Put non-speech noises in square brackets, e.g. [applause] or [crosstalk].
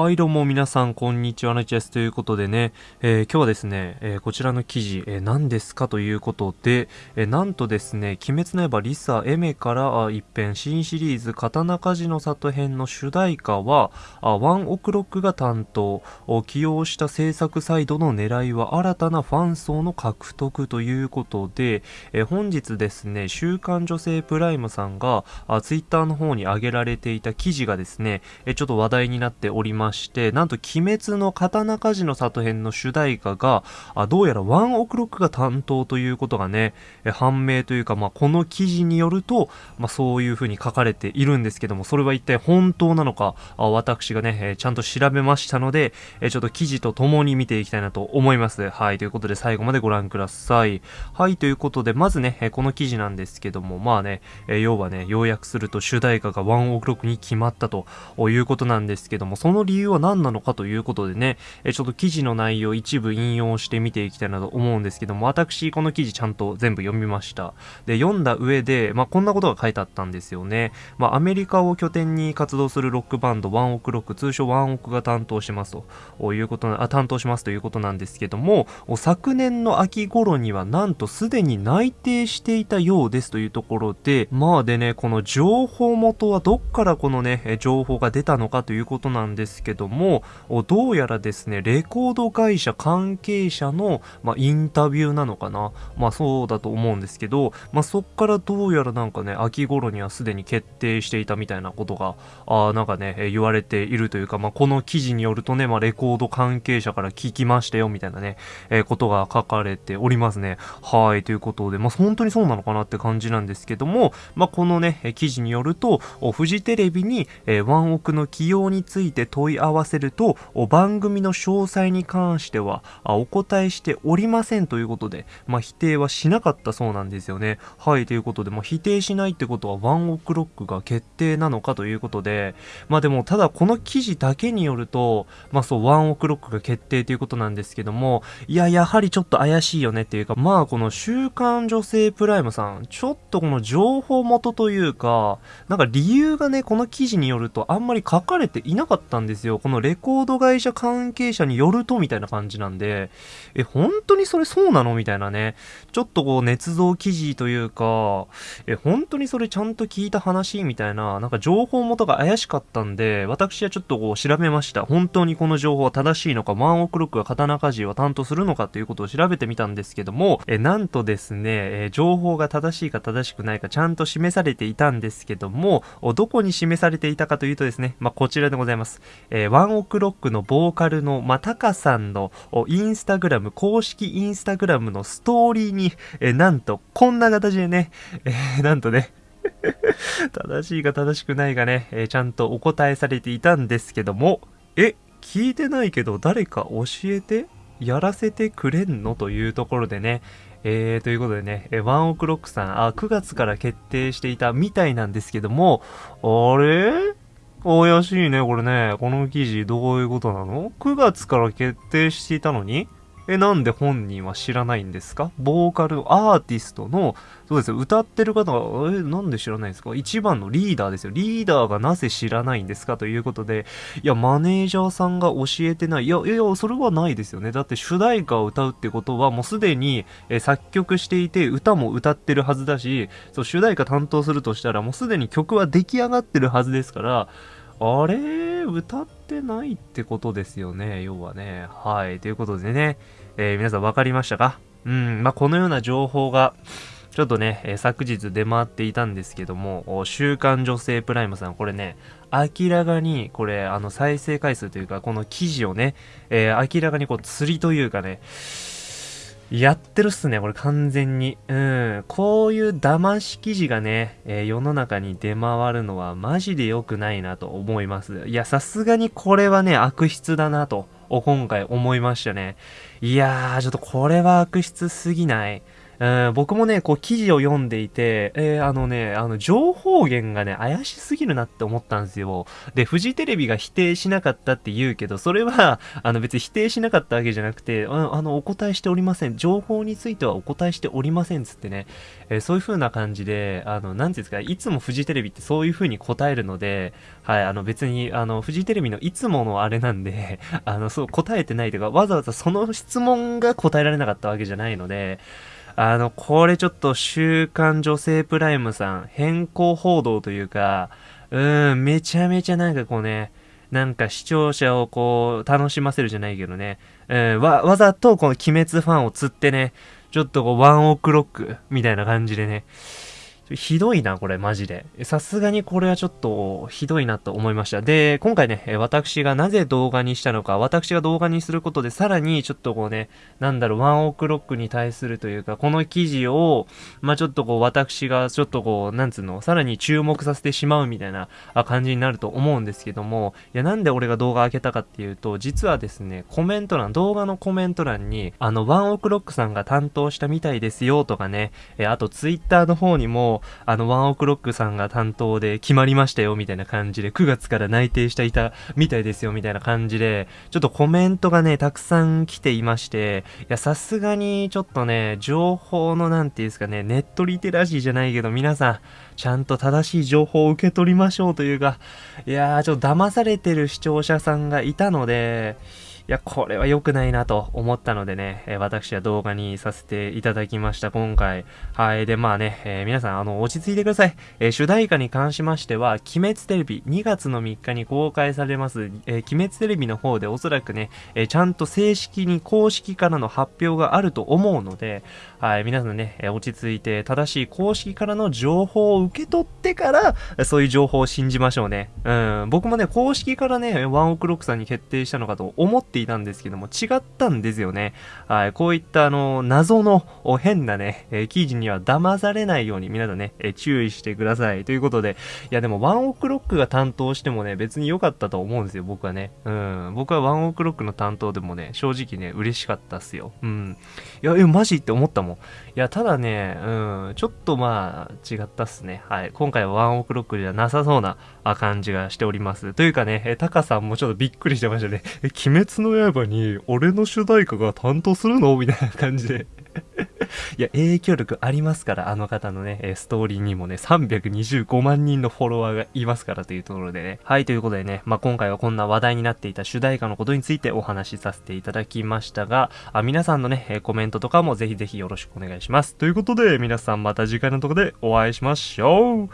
はい、どうも皆さん、こんにちは、なちです。ということでね、えー、今日はですね、えー、こちらの記事、えー、何ですかということで、えなんとですね、鬼滅の刃リサエメから一編新シリーズ、刀鍛冶の里編の主題歌は、あワンオクロックが担当、起用した制作サイドの狙いは新たなファン層の獲得ということで、え本日ですね、週刊女性プライムさんが、ツイッターの方に上げられていた記事がですね、えちょっと話題になっておりますまして、なんと鬼滅の刀鍛冶の里編の主題歌が、あどうやらワンオクロックが担当ということがね、え判明というか、まあ、この記事によると、まあ、そういう風に書かれているんですけども、それは一体本当なのか、あ私がね、えちゃんと調べましたので、えちょっと記事と共に見ていきたいなと思います。はい、ということで最後までご覧ください。はい、ということで、まずね、えこの記事なんですけども、まあね、え要はね、要約すると主題歌がワンオクロックに決まったということなんですけども、その理由は何なのかということでね、えちょっと記事の内容一部引用して見ていきたいなと思うんですけども、私この記事ちゃんと全部読みました。で、読んだ上で、まあ、こんなことが書いてあったんですよね。まあ、アメリカを拠点に活動するロックバンドワンオクロック、通称ワンオクが担当しますということあ、担当しますということなんですけども、昨年の秋頃にはなんとすでに内定していたようですというところで、まあでね、この情報元はどっからこのね、情報が出たのかということなんですけど、も、どうやらですね、レコード会社関係者の、まあ、インタビューなのかな？まあそうだと思うんですけど、まあそっからどうやらなんかね、秋頃にはすでに決定していたみたいなことが、あなんかね、言われているというか、まあこの記事によるとね、まあレコード関係者から聞きましたよみたいなね、えー、ことが書かれておりますね。はい、ということで、まあ本当にそうなのかなって感じなんですけども、まあこのね、記事によると、フジテレビに、えー、ワンオクの起用について問いい合わせせると、番組の詳細に関してはお答えしておりませんということで、まあ、否定はしなかったそうなんですよね。はい、ということで、まあ、否定しないってことはワンオクロックが決定なのかということで、まあでも、ただこの記事だけによると、まあそう、ワンオクロックが決定ということなんですけども、いや、やはりちょっと怪しいよねっていうか、まあこの週刊女性プライムさん、ちょっとこの情報元というか、なんか理由がね、この記事によるとあんまり書かれていなかったんですですよ。このレコード会社関係者によるとみたいな感じなんで、え、本当にそれそうなの？みたいなね。ちょっとこう、捏造記事というか、え、本当にそれちゃんと聞いた話？みたいな、なんか情報元が怪しかったんで、私はちょっとこう調べました。本当にこの情報は正しいのか、ワンオクロックが刀鍛冶を担当するのかということを調べてみたんですけども、え、なんとですね、え、情報が正しいか正しくないかちゃんと示されていたんですけども、どこに示されていたかというとですね、まあ、こちらでございます。えワンオクロックのボーカルの、まあ、タカさんのインスタグラム、公式インスタグラムのストーリーに、えなんと、こんな形でね、えー、なんとね、[laughs] 正しいか正しくないかね、え、ちゃんとお答えされていたんですけども、え、聞いてないけど誰か教えてやらせてくれんの？というところでね、えー、ということでねえ、ワンオクロックさん、あ、9月から決定していたみたいなんですけども、あれ？怪しいね、これね。この記事どういうことなの ?9 月から決定していたのに？え、なんで本人は知らないんですか？ボーカル、アーティストの、そうですよ、歌ってる方が、え、なんで知らないんですか？一番のリーダーですよ。リーダーがなぜ知らないんですか？ということで、いや、マネージャーさんが教えてない。いや、いや、それはないですよね。だって主題歌を歌うってことは、もうすでに、え作曲していて、歌も歌ってるはずだし、そう、主題歌担当するとしたら、もうすでに曲は出来上がってるはずですから、あれ？歌ってないってことですよね、要はね。はい。ということでね、えー、皆さん分かりましたか？うん、まあ、このような情報が、ちょっとね、えー、昨日出回っていたんですけども、週刊女性プライムさん、これね、明らかに、これ、あの、再生回数というか、この記事をね、えー、明らかにこう、釣りというかね、やってるっすね、これ完全に。うん。こういう騙し記事がね、えー、世の中に出回るのはマジで良くないなと思います。いや、さすがにこれはね、悪質だなと、今回思いましたね。いやー、ちょっとこれは悪質すぎない。えー、僕もね、こう記事を読んでいて、えー、あのね、あの、情報源がね、怪しすぎるなって思ったんですよ。で、フジテレビが否定しなかったって言うけど、それは、[laughs] あの別に否定しなかったわけじゃなくて、あの、お答えしておりません。情報についてはお答えしておりませんつってね、えー、そういう風な感じで、あの、なんていうんですか、いつもフジテレビってそういう風に答えるので、はい、あの別に、あの、フジテレビのいつものあれなんで、[laughs] あの、そう、答えてないというか、わざわざその質問が答えられなかったわけじゃないので、あの、これちょっと週刊女性プライムさん、変更報道というか、うん、めちゃめちゃなんかこうね、なんか視聴者をこう、楽しませるじゃないけどね、うん、わ、わざとこの鬼滅ファンを釣ってね、ちょっとこう、ワンオクロックみたいな感じでね、ひどいな、これ、マジで。さすがにこれはちょっと、ひどいなと思いました。で、今回ね、私がなぜ動画にしたのか、私が動画にすることで、さらに、ちょっとこうね、なんだろう、ワンオクロックに対するというか、この記事を、まあ、ちょっとこう、私が、ちょっとこう、なんつうの、さらに注目させてしまうみたいな感じになると思うんですけども、いや、なんで俺が動画開けたかっていうと、実はですね、コメント欄、動画のコメント欄に、あの、ワンオクロックさんが担当したみたいですよとかね、えあと、ツイッターの方にも、あの、ワンオクロックさんが担当で決まりましたよ、みたいな感じで、9月から内定していたみたいですよ、みたいな感じで、ちょっとコメントがね、たくさん来ていまして、いや、さすがに、ちょっとね、情報の、なんていうんですかね、ネットリテラシーじゃないけど、皆さん、ちゃんと正しい情報を受け取りましょうというか、いやー、ちょっと騙されてる視聴者さんがいたので、いや、これは良くないなと思ったのでね、え、私は動画にさせていただきました、今回。はい。で、まあね、えー、皆さん、あの、落ち着いてください。えー、主題歌に関しましては、鬼滅テレビ2月の3日に公開されます、え鬼滅テレビの方でおそらくね、えちゃんと正式に公式からの発表があると思うので、はい、皆さんね、落ち着いて正しい公式からの情報を受け取ってから、そういう情報を信じましょうね。うん、僕もね、公式からね、ワンオクロックさんに決定したのかと思っていたんですけども、違ったんですよね。はい、こういったあの、謎の変なね、え、記事には騙されないように皆さんね、え、注意してください。ということで、いやでもワンオクロックが担当してもね、別に良かったと思うんですよ、僕はね。うん、僕はワンオクロックの担当でもね、正直ね、嬉しかったっすよ。うん。いや、え、マジって思ったもん。いや、ただね、うん、ちょっとまあ、違ったっすね。はい。今回はワンオクロックじゃなさそうな感じがしております。というかね、え、タカさんもちょっとびっくりしてましたね。え、鬼滅の刃に俺の主題歌が担当するの？みたいな感じで [laughs] いや、影響力ありますから、あの方のね、ストーリーにもね、325万人のフォロワーがいますからというところでね。はい、ということでね、まあ、今回はこんな話題になっていた主題歌のことについてお話しさせていただきましたが、あ皆さんのね、コメントとかもぜひぜひよろしくお願いします。ということで、皆さんまた次回のとこでお会いしましょう